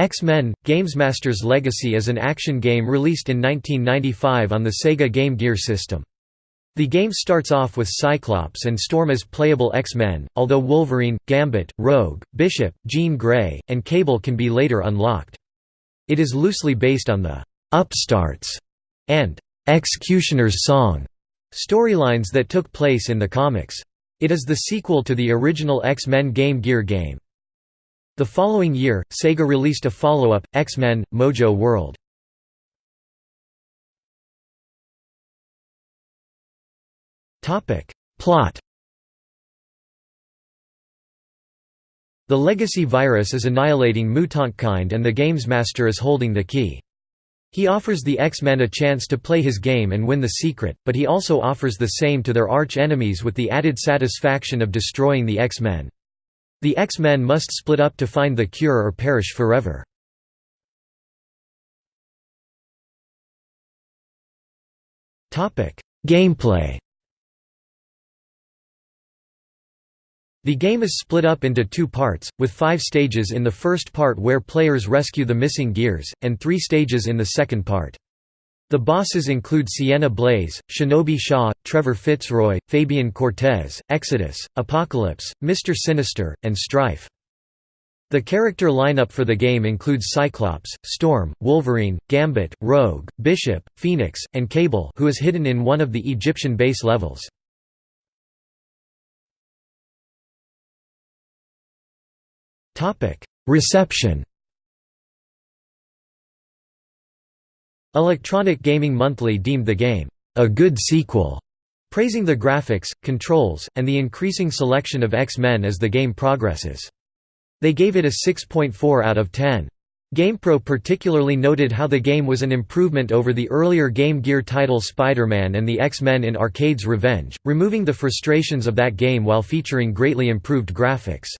X-Men – Gamesmaster's Legacy is an action game released in 1995 on the Sega Game Gear system. The game starts off with Cyclops and Storm as playable X-Men, although Wolverine, Gambit, Rogue, Bishop, Jean Grey, and Cable can be later unlocked. It is loosely based on the «Upstarts» and «Executioner's Song» storylines that took place in the comics. It is the sequel to the original X-Men Game Gear game. The following year, Sega released a follow-up, X-Men, Mojo World. Plot The legacy virus is annihilating mutant kind and the Gamesmaster is holding the key. He offers the X-Men a chance to play his game and win the secret, but he also offers the same to their arch-enemies with the added satisfaction of destroying the X-Men. The X-Men must split up to find the cure or perish forever. Gameplay The game is split up into two parts, with five stages in the first part where players rescue the missing gears, and three stages in the second part. The bosses include Sienna Blaze, Shinobi Shaw, Trevor Fitzroy, Fabian Cortez, Exodus, Apocalypse, Mr. Sinister, and Strife. The character lineup for the game includes Cyclops, Storm, Wolverine, Gambit, Rogue, Bishop, Phoenix, and Cable who is hidden in one of the Egyptian base levels. Reception Electronic Gaming Monthly deemed the game, "...a good sequel", praising the graphics, controls, and the increasing selection of X-Men as the game progresses. They gave it a 6.4 out of 10. GamePro particularly noted how the game was an improvement over the earlier Game Gear title Spider-Man and the X-Men in Arcade's Revenge, removing the frustrations of that game while featuring greatly improved graphics.